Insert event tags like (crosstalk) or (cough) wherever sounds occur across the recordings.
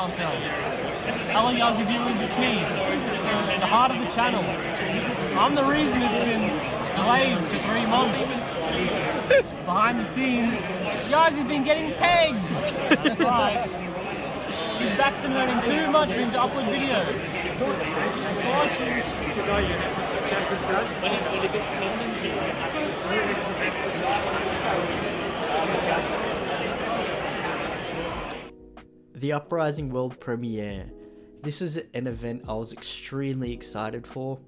Hello Yazzie viewers, it's me, the heart of the channel. I'm the reason it's been delayed for three months. Behind the scenes, Yazzie's been getting pegged. Right. His back's been hurting too much for him to upload videos. The Uprising World Premiere. This is an event I was extremely excited for.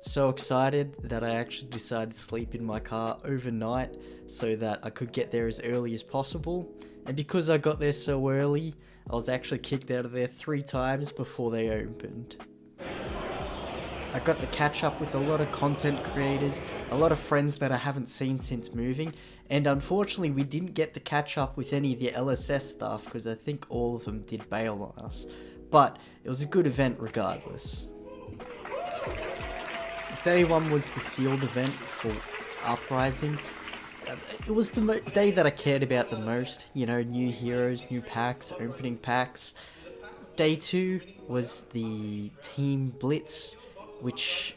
So excited that I actually decided to sleep in my car overnight so that I could get there as early as possible. And because I got there so early, I was actually kicked out of there three times before they opened. I got to catch up with a lot of content creators, a lot of friends that I haven't seen since moving, and unfortunately we didn't get to catch up with any of the LSS staff because I think all of them did bail on us. But it was a good event regardless. Day one was the sealed event for Uprising. It was the day that I cared about the most, you know, new heroes, new packs, opening packs. Day two was the Team Blitz, which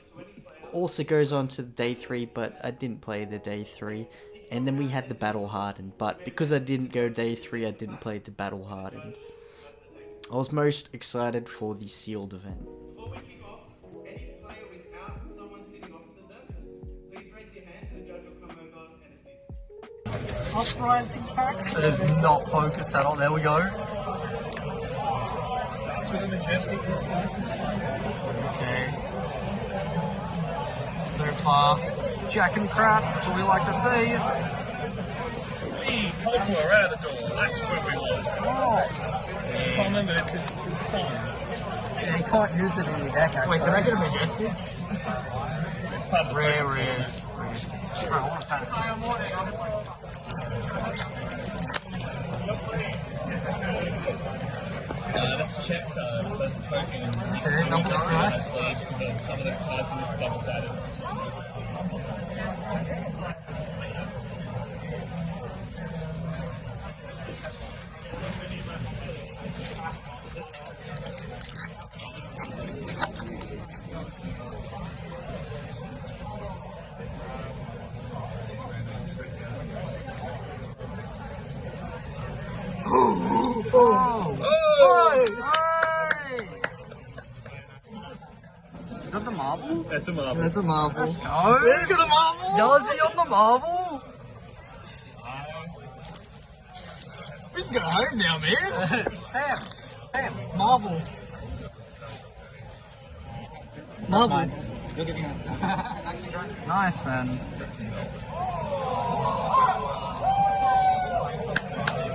also goes on to day three, but I didn't play the day three. And then we had the Battle Hardened, but because I didn't go day three, I didn't play the Battle Hardened. I was most excited for the sealed event. Before off, any player without someone sitting opposite them, please raise your hand and a judge will come over and assist. Uprising packs. It is not focused at all. There we go. Okay. So far, Jack and Crap, that's what we like to see. Hey, told you we're out of the door. That's where we was. I can't remember it 'cause it's time. Yeah, you can't use it in your deck. Actually. Wait, did I get a Majestic? Rare, rare. Check. Uh, That's token. Okay, double strike. Because some of the cards in this double sided. Is that the Marvel? That's a Marvel. That's a Marvel. Let's go. Look at the Marvel. Jealousy on the marble. We can go home now, man. (laughs) Sam, Sam, marble. Marble. (laughs) nice, man.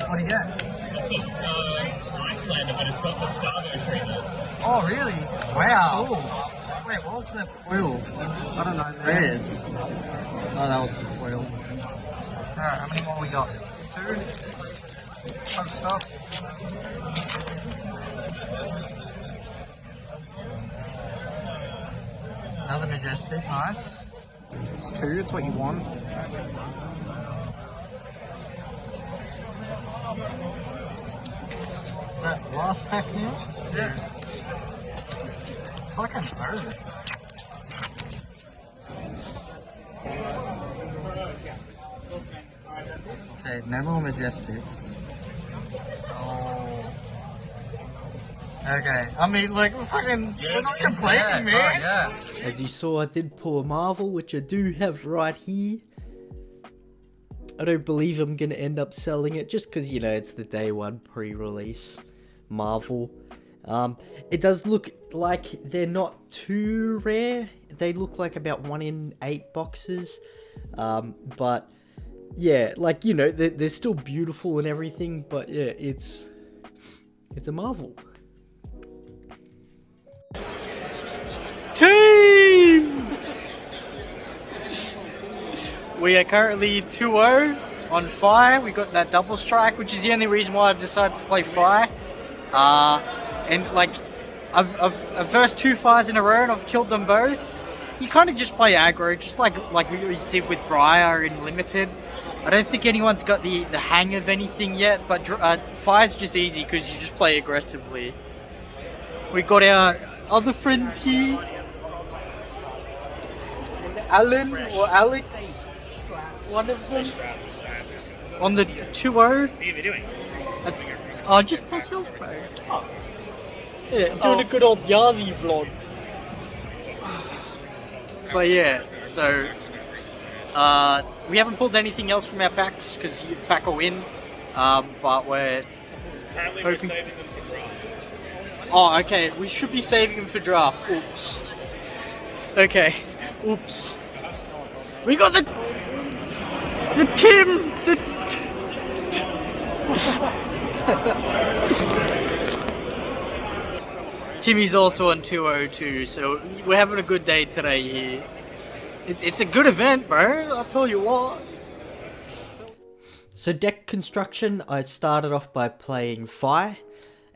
What do you get? It's uh, Iyslander, but it's got the Stargo treatment. Oh, really? Wow. Wait, what was the foil? I don't know. There it is. Oh, that was the foil. Alright, how many more we got? Two. Post up. Another majestic. Nice. It's two, it's what you want. Is that last pack now? Yeah. Fucking bird. Okay, no more majestics. Oh. Okay, I mean, like, we're fucking, we're not complaining, man. yeah. As you saw, I did pull a Marvel, which I do have right here. I don't believe I'm gonna end up selling it just because, you know, it's the day one pre-release Marvel. Um, it does look like they're not too rare. They look like about one in eight boxes. Um, but yeah, like, you know, they're, they're still beautiful and everything, but yeah, it's, it's a Marvel. Team! We are currently 2-0 on Fire. We got that double strike, which is the only reason why I decided to play Fire. Uh, and like, I've, I've, I've versed two Fires in a row and I've killed them both. You kind of just play aggro, just like like we did with Briar in Limited. I don't think anyone's got the, the hang of anything yet, but uh, fire's just easy because you just play aggressively. We got our other friends here. Alan or Alex, one of them. On the 2 0. What are you doing? That's, oh, just myself, bro. Yeah, doing a good old Yazi vlog. But yeah, so uh, we haven't pulled anything else from our packs because you pack a win. Um, but we're Apparently, we're saving them for draft. oh okay. We should be saving them for draft. Oops. Okay. Oops. We got the the Tim the. (laughs) Timmy's also on 202, so we're having a good day today here. It, it's a good event, bro. I'll tell you what. So deck construction, I started off by playing Fire,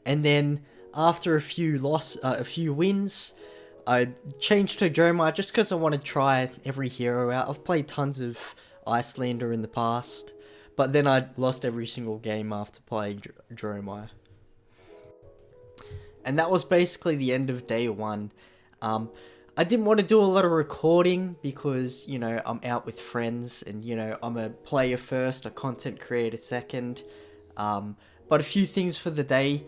and then after a few loss, uh, a few wins, I changed to Dromai just because I want to try every hero out. I've played tons of Iyslander in the past, but then I lost every single game after playing Dromai. And that was basically the end of day one. Um, I didn't want to do a lot of recording because, you know, I'm out with friends and, you know, I'm a player first, a content creator second. Um, but a few things for the day.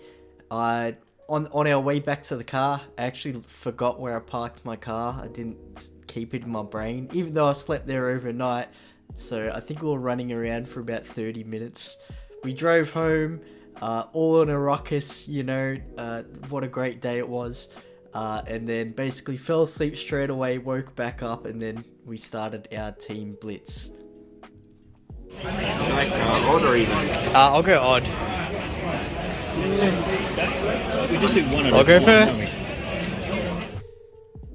I on on our way back to the car, I actually forgot where I parked my car. I didn't keep it in my brain, even though I slept there overnight. So I think we were running around for about 30 minutes. We drove home, uh, all in a ruckus, you know, uh, what a great day it was. Uh, and then basically fell asleep straight away, woke back up, and then we started our team blitz. odd or even? Uh, I'll go odd. We just do one I'll go time, first.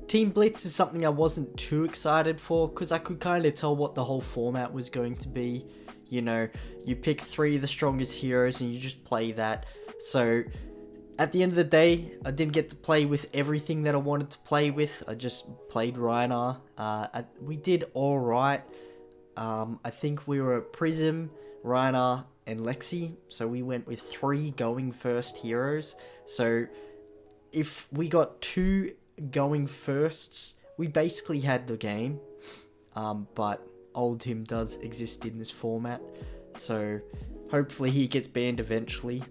Team Blitz is something I wasn't too excited for because I could kind of tell what the whole format was going to be. You know, you pick three of the strongest heroes and you just play that. So, at the end of the day, I didn't get to play with everything that I wanted to play with. I just played Rhinar. Uh, I, we did alright. Um, I think we were Prism, Rhinar, and Lexi. So we went with three going first heroes. So if we got two going firsts, we basically had the game. Um, but Oldhim does exist in this format, so hopefully he gets banned eventually.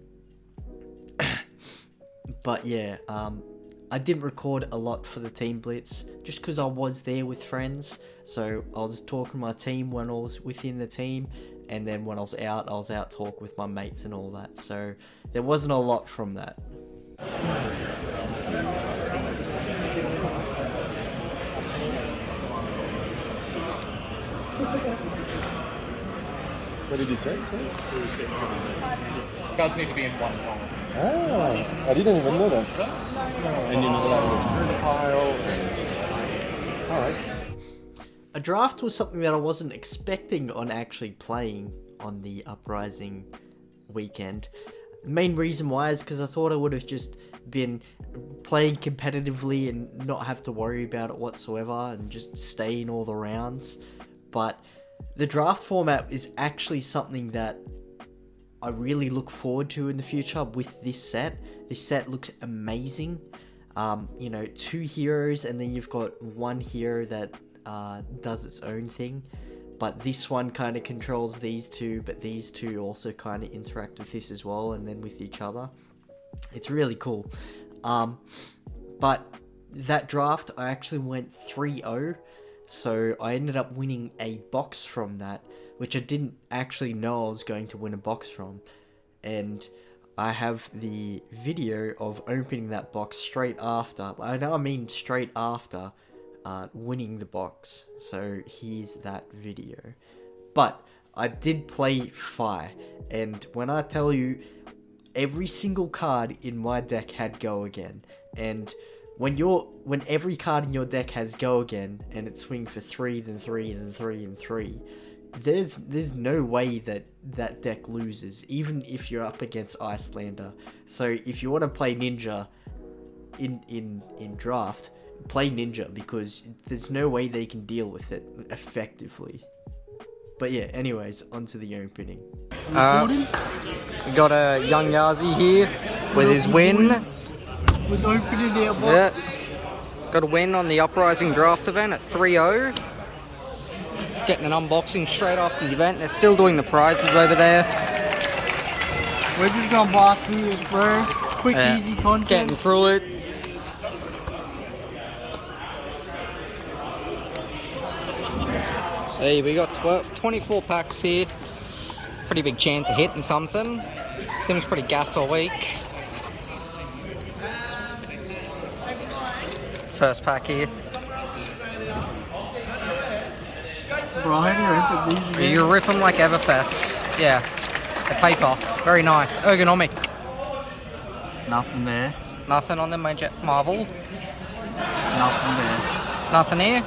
(coughs) but yeah, um, I didn't record a lot for the team blitz just because I was there with friends. So I was talking to my team when I was within the team, and then when I was out, I was out talk with my mates and all that. So there wasn't a lot from that. What did you say? sorry? Gods need to be in one column. Ah, I didn't even know that. And you know, like through the pile. Alright. A draft was something that I wasn't expecting on actually playing on the Uprising weekend. The main reason why is because I thought I would have just been playing competitively and not have to worry about it whatsoever and just stay in all the rounds. But the draft format is actually something that I really look forward to in the future with this set. This set looks amazing. Um, you know, two heroes, and then you've got one hero that uh, does its own thing. But this one kind of controls these two, but these two also kind of interact with this as well, and then with each other. It's really cool. Um, but that draft, I actually went 3 0. So I ended up winning a box from that, which I didn't actually know I was going to win a box from. And I have the video of opening that box straight after. I know I mean straight after uh, winning the box. So here's that video. But I did play Fire, and when I tell you, every single card in my deck had go again, and when you're when every card in your deck has go again and it's swing for three, then three, then three, and three, there's there's no way that that deck loses, even if you're up against Iyslander. So if you want to play Ninja in in in draft, play Ninja because there's no way they can deal with it effectively. But yeah, anyways, on to the opening. Uh, got a young Yazi here with his win. With opening our Yeah. Got a win on the Uprising Draft event at 3-0. Getting an unboxing straight after the event. They're still doing the prizes over there. We're just gonna blast through this, bro. Quick, Yeah. easy content. Getting through it. See, we got 12, 24 packs here. Pretty big chance of hitting something. Seems pretty gas all week. First pack here. Do you open these? You rip them like Everfest. Yeah. The paper. Very nice. Ergonomic. Nothing there. Nothing on the Major Marvel. Nothing there. Nothing here.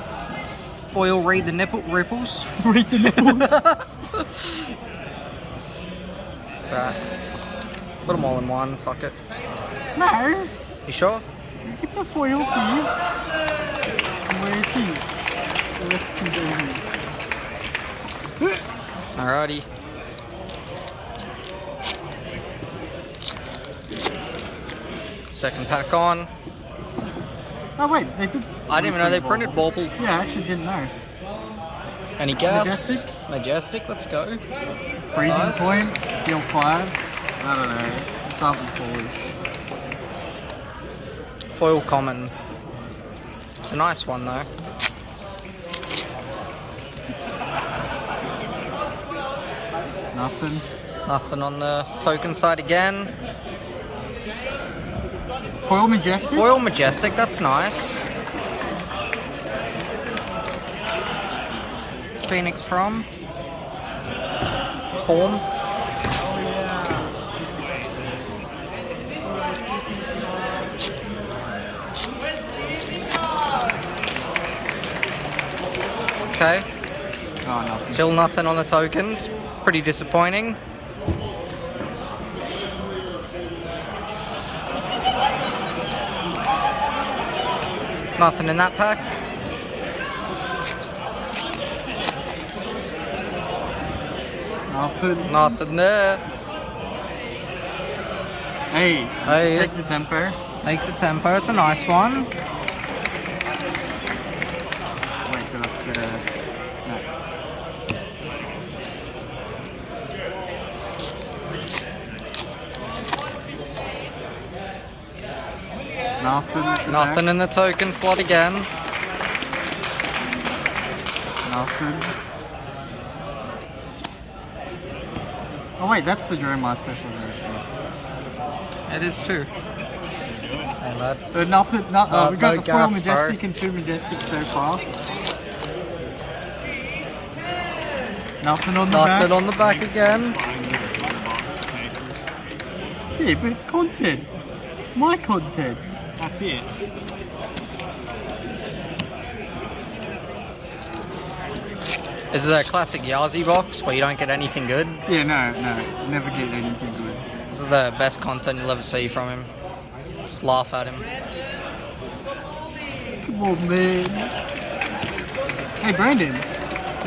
Foil read the nipple ripples. (laughs) Read the nipples. (laughs) So, uh, put them all in one. Fuck it. no. You sure? The foils here. Where is he? The rest can go. Alrighty. Second pack on. Oh wait, they did. I didn't even know they printed Bauble. Yeah, I actually didn't know. Any guess? Majestic? Majestic, let's go. Freezing Nice. point, deal five. I don't know. Something foolish. Foil common. It's a nice one though. Nothing. Nothing on the token side again. Foil majestic. Foil Majestic, that's nice. Phoenix from? Form? Okay, Oh, nothing. still nothing on the tokens. Pretty disappointing. Nothing in that pack. Nothing. Nothing there. Hey, Hey. take the tempo. Take the tempo, it's a nice one. Wait, did I a... Nothing. at the Nothing back. in the token slot again. Nothing. Oh wait, that's the Jeremiah specialization. It is too. And that Uh, nothing. No, uh, Uh, we got no the four majestic bro. and two majestic so far. Nothing on the nothing back. on the back again. Yeah, but content. My content. That's it. This is a classic Yazi box where you don't get anything good. Yeah, no, no, never get anything good. This is the best content you'll ever see from him. Just laugh at him. Come on, man. Hey, Brandon.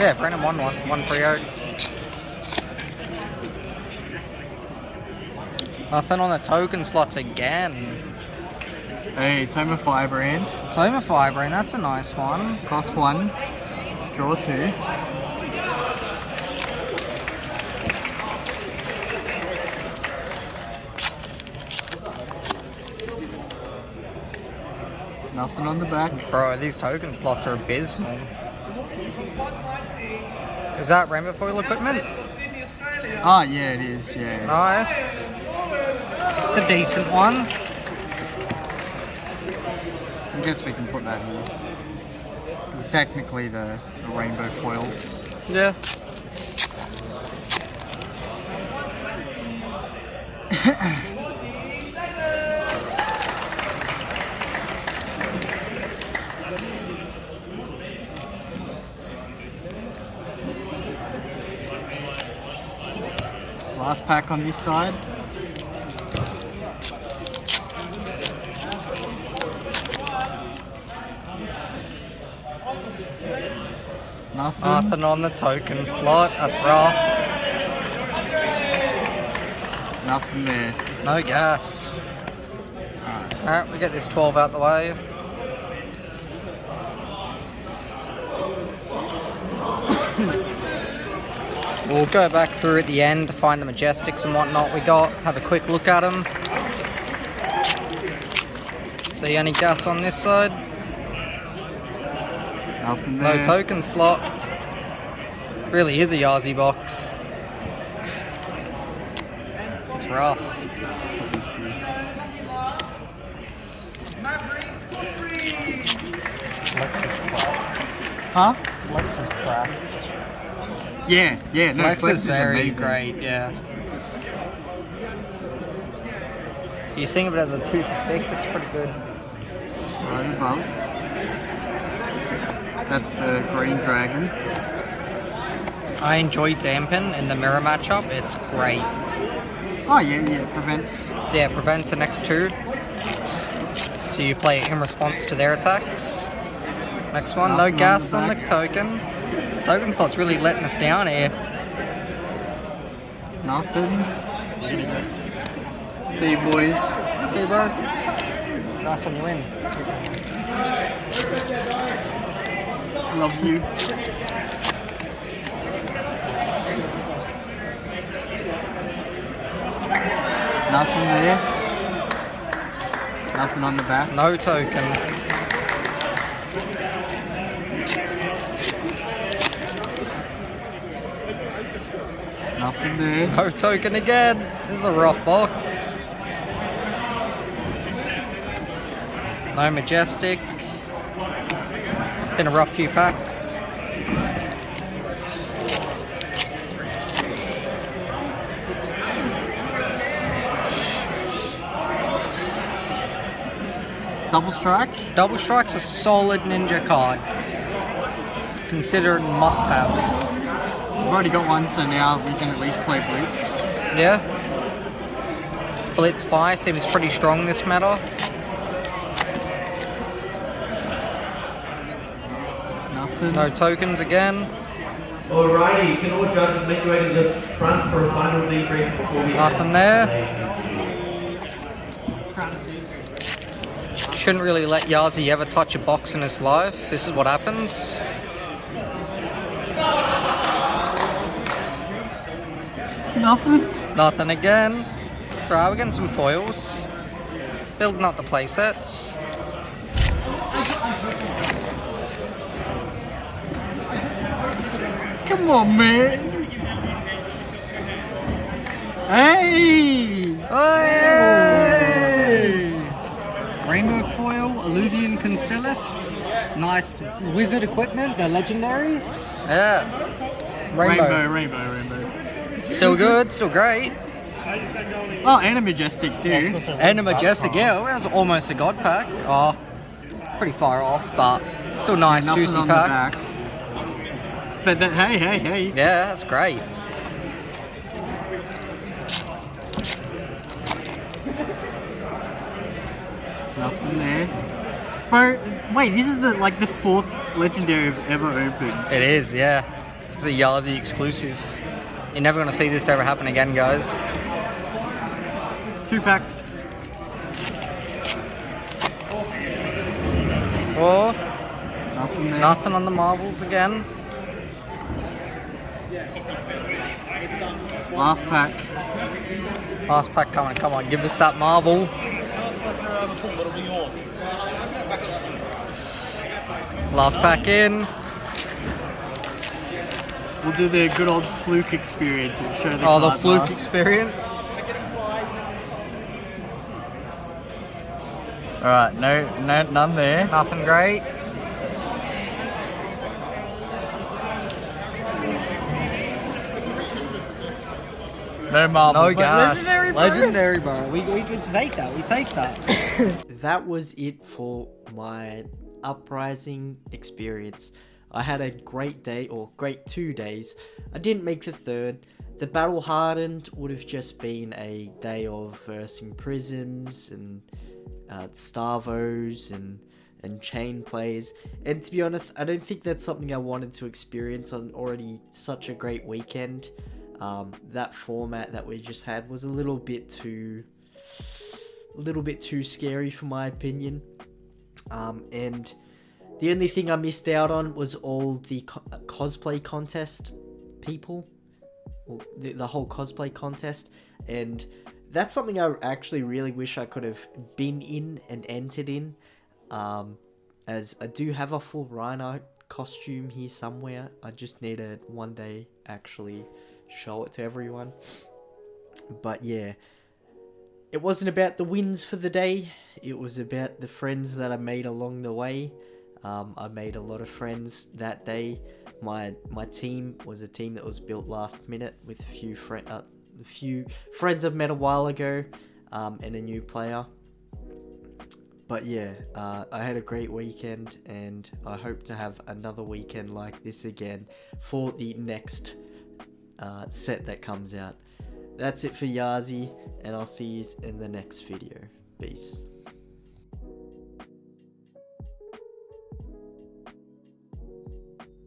Yeah, Brennan won one. One pre out. Nothing on the token slots again. Hey, Tome of Firebrand. Toma Fibrine, that's a nice one. Cost one. Draw two. Nothing on the back. Bro, these token slots are abysmal. Is that rainbow foil equipment? Ah, yeah, it is. Yeah. Nice. It's a decent one. I guess we can put that here. It's technically the, the rainbow foil. Yeah. (laughs) Last pack on this side. Nothing. Nothing on the token slot. That's rough. Nothing there. No gas. Alright, we get this 12 out the way. We'll go back through at the end to find the Majestics and whatnot we got. Have a quick look at them. See any gas on this side? Nothing No token slot. Really is a Yazi box. It's rough. Huh? Flex is crap. Yeah, yeah. No, Flex, Flex is very amazing. great, yeah. You think of it as a two for six, it's pretty good. Right above. That's the green dragon. I enjoy Dampen in the mirror matchup, it's great. Oh yeah, yeah. Prevents. Yeah, it prevents the next two. So you play it in response to their attacks. Next one, no on gas on the token. Token slot's really letting us down here. Nothing. See you boys. See, bro? Nice on you in. Love you. Nothing there. Nothing on the back. No token. There. No token again. This is a rough box. No majestic. Been a rough few packs. Double strike. Double Strike's a solid ninja card. Considered must have. We've already got one, so now we can at least play Blitz. Yeah. Blitz Fire seems pretty strong this meta. Nothing. No tokens again. Alrighty, can all judges make your way to the front for a final debrief before we Nothing there. Shouldn't really let Yazi ever touch a box in his life. This is what happens. Nothing. Nothing again. It's alright, we're getting some foils. Building up the playsets. Come on, man. Hey! Hey! Rainbow foil, Alluvion Constellas. Nice wizard equipment, they're legendary. Yeah. Rainbow, Rainbow. rainbow, rainbow. Still good, still great. Oh, and a majestic too. And a majestic, yeah, well, that was almost a god pack. Oh, pretty far off, but still nice, Nothing juicy pack. the back. But that, hey, hey, hey. Yeah, that's great. Nothing there. Bro, wait, this is the like the fourth legendary I've ever opened. It is, yeah. It's a Yazi exclusive. You're never gonna see this ever happen again, guys. Two packs. Oh, Nothing there. nothing on the Marvels again. Last pack. Last pack coming, come on, give us that marvel. Last pack in. We'll do the good old fluke experience. We'll show the Oh, the fluke last. experience. Alright, no, no, none there. Nothing great. No Marvel. No gas. Legendary, bro. Legendary, bro. We, we could take that. We take that. (coughs) that was it for my uprising experience. I had a great day, or great two days. I didn't make the third. The battle hardened would have just been a day of versing prisms and uh, starvos and and chain plays. And to be honest, I don't think that's something I wanted to experience on already such a great weekend. Um, that format that we just had was a little bit too, a little bit too scary for my opinion. Um, and the only thing I missed out on was all the co- uh, cosplay contest people, the, the whole cosplay contest, and that's something I actually really wish I could have been in and entered in. Um, as I do have a full Rhino costume here somewhere. I just need to one day actually show it to everyone. But yeah, it wasn't about the wins for the day. It was about the friends that I made along the way. Um, I made a lot of friends that day. My my team was a team that was built last minute with a few friend uh, a few friends I've met a while ago, um, and a new player. But yeah, uh, I had a great weekend, and I hope to have another weekend like this again for the next uh, set that comes out. That's it for Yazi, and I'll see you in the next video. Peace.